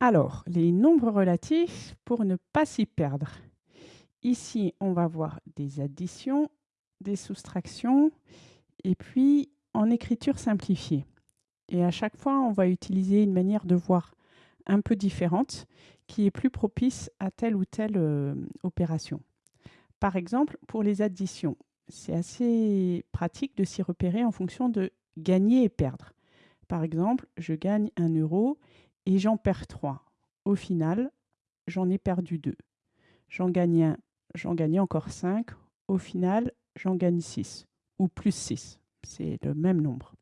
Alors, les nombres relatifs pour ne pas s'y perdre. Ici, on va voir des additions, des soustractions, et puis en écriture simplifiée. Et à chaque fois, on va utiliser une manière de voir un peu différente qui est plus propice à telle ou telle euh, opération. Par exemple, pour les additions, c'est assez pratique de s'y repérer en fonction de gagner et perdre. Par exemple, je gagne 1 euro et j'en perds 3. Au final, j'en ai perdu 2. J'en gagne 1, j'en gagne encore 5. Au final, j'en gagne 6 ou plus 6. C'est le même nombre.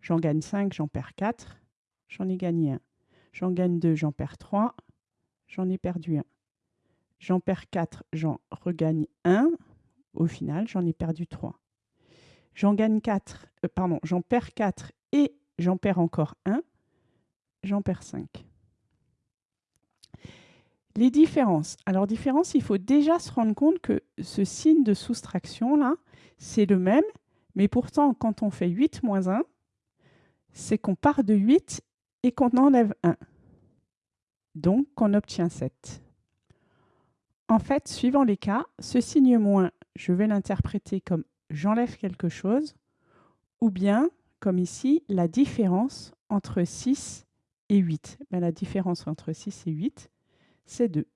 J'en gagne 5, j'en perds 4. J'en ai gagné 1. J'en gagne 2, j'en perds 3. J'en ai perdu 1. J'en perds 4, j'en regagne 1. Au final, j'en ai perdu 3. J'en gagne 4, euh, pardon, j'en perds 4 et j'en perds encore 1. J'en perds 5. Les différences. Alors, différence, il faut déjà se rendre compte que ce signe de soustraction, là, c'est le même, mais pourtant, quand on fait 8 moins 1, c'est qu'on part de 8 et qu'on enlève 1. Donc, on obtient 7. En fait, suivant les cas, ce signe moins, je vais l'interpréter comme j'enlève quelque chose, ou bien, comme ici, la différence entre 6 et 8. Ben, la différence entre 6 et 8, c'est 2.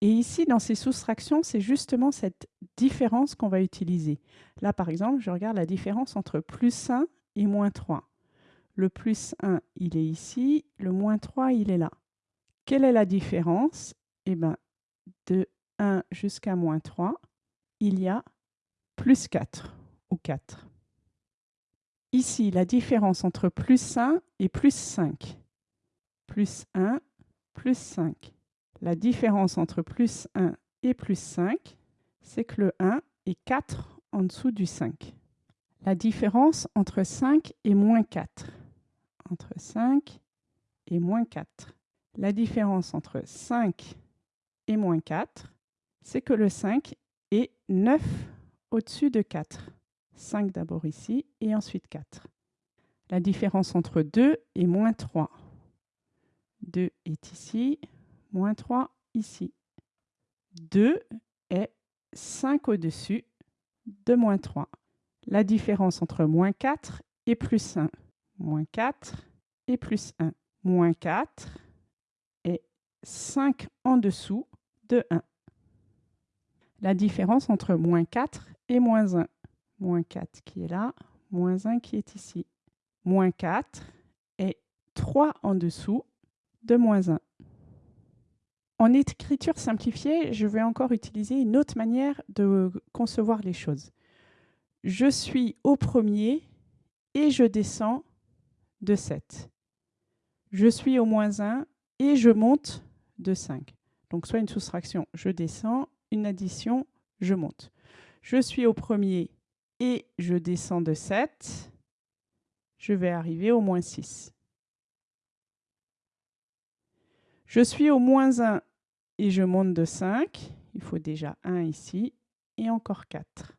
Et ici, dans ces soustractions, c'est justement cette différence qu'on va utiliser. Là, par exemple, je regarde la différence entre plus 1 et moins 3. Le plus 1, il est ici, le moins 3, il est là. Quelle est la différence? Eh bien, de 1 jusqu'à moins 3, il y a plus 4 ou 4. Ici, la différence entre plus 1 et plus 5. Plus 1, plus 5. La différence entre plus 1 et plus 5, c'est que le 1 est 4 en dessous du 5. La différence entre 5 et moins 4. Entre 5 et moins 4. La différence entre 5 et moins 4, c'est que le 5 est 9 au-dessus de 4. 5 d'abord ici et ensuite 4. La différence entre 2 et moins 3. 2 est ici, moins 3 ici. 2 est 5 au-dessus de moins 3. La différence entre moins 4 et plus 1. Moins 4 et plus 1. Moins 4 est 5 en dessous de 1. La différence entre moins 4 et moins 1. Moins 4 qui est là, moins 1 qui est ici. Moins 4 est 3 en dessous de moins 1. En écriture simplifiée, je vais encore utiliser une autre manière de concevoir les choses. Je suis au premier et je descends de 7. Je suis au moins 1 et je monte de 5. Donc soit une soustraction, je descends, une addition, je monte. Je suis au premier et je descends de 7. Je vais arriver au moins 6. Je suis au moins 1 et je monte de 5. Il faut déjà 1 ici et encore 4.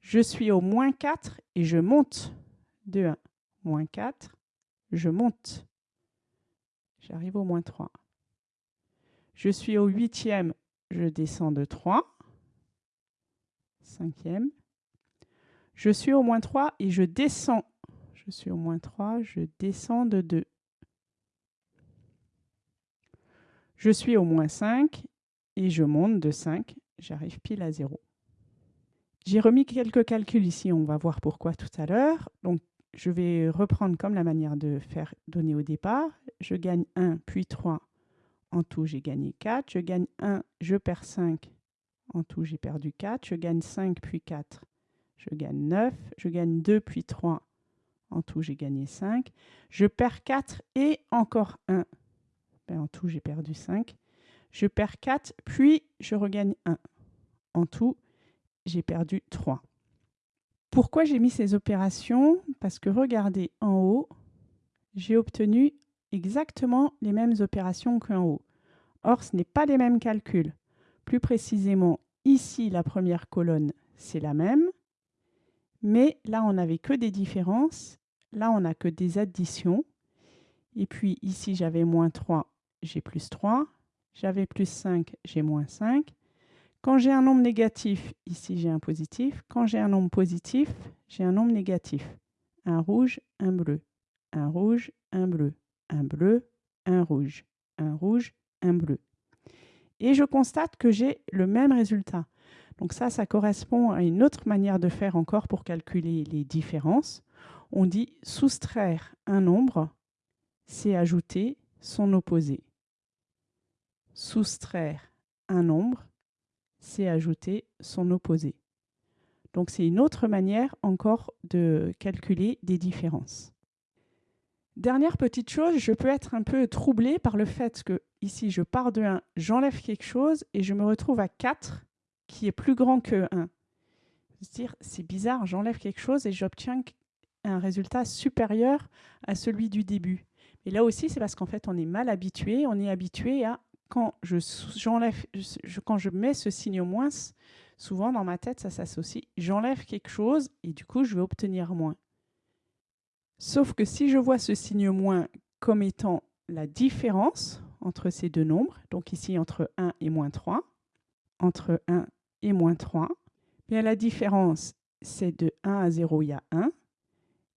Je suis au moins 4 et je monte de 1. Moins 4, je monte. J'arrive au moins 3. Je suis au huitième, je descends de 3. Je suis au moins 3 et je descends. Je suis au moins 3, je descends de 2. Je suis au moins 5 et je monte de 5. J'arrive pile à 0. J'ai remis quelques calculs ici, on va voir pourquoi tout à l'heure. Donc, je vais reprendre comme la manière de faire donner au départ. Je gagne 1, puis 3. En tout, j'ai gagné 4. Je gagne 1, je perds 5. En tout, j'ai perdu 4. Je gagne 5, puis 4. Je gagne 9. Je gagne 2, puis 3. En tout, j'ai gagné 5. Je perds 4 et encore 1. Ben, en tout, j'ai perdu 5. Je perds 4, puis je regagne 1. En tout, j'ai perdu 3. Pourquoi j'ai mis ces opérations? Parce que regardez en haut, j'ai obtenu exactement les mêmes opérations qu'en haut. Or, ce n'est pas les mêmes calculs. Plus précisément, ici, la première colonne, c'est la même. Mais là, on n'avait que des différences. là, on n'a que des additions. Et puis ici, j'avais moins 3, j'ai plus 3. J'avais plus 5, j'ai moins 5. Quand j'ai un nombre négatif, ici j'ai un positif. Quand j'ai un nombre positif, j'ai un nombre négatif. Un rouge, un bleu. Un rouge, un bleu. Un bleu, un rouge. Un rouge, un bleu. Et je constate que j'ai le même résultat. Donc ça, ça correspond à une autre manière de faire encore pour calculer les différences. On dit soustraire un nombre, c'est ajouter son opposé. Soustraire un nombre, c'est ajouter son opposé. Donc c'est une autre manière encore de calculer des différences. Dernière petite chose, je peux être un peu troublé par le fait que ici je pars de 1, j'enlève quelque chose et je me retrouve à 4 qui est plus grand que 1. dire c'est bizarre, j'enlève quelque chose et j'obtiens un résultat supérieur à celui du début. Et là aussi, c'est parce qu'en fait, on est mal habitué. On est habitué à quand je, j'enlève, quand je mets ce signe moins, souvent dans ma tête, ça s'associe. J'enlève quelque chose et du coup, je vais obtenir moins. Sauf que si je vois ce signe moins comme étant la différence entre ces deux nombres, donc ici entre 1 et moins 3, entre 1 et moins 3, bien la différence, c'est de 1 à 0, il y a 1.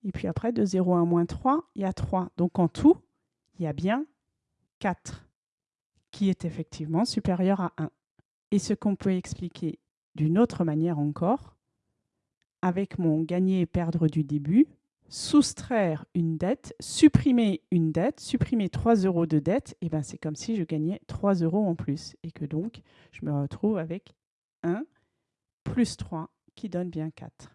Et puis après, de 0 à moins 3, il y a 3. Donc en tout, il y a bien 4 qui est effectivement supérieur à 1. Et ce qu'on peut expliquer d'une autre manière encore, avec mon gagner et perdre du début, soustraire une dette, supprimer une dette, supprimer 3 euros de dette, et ben c'est comme si je gagnais 3 euros en plus. Et que donc, je me retrouve avec 1 plus 3 qui donne bien 4.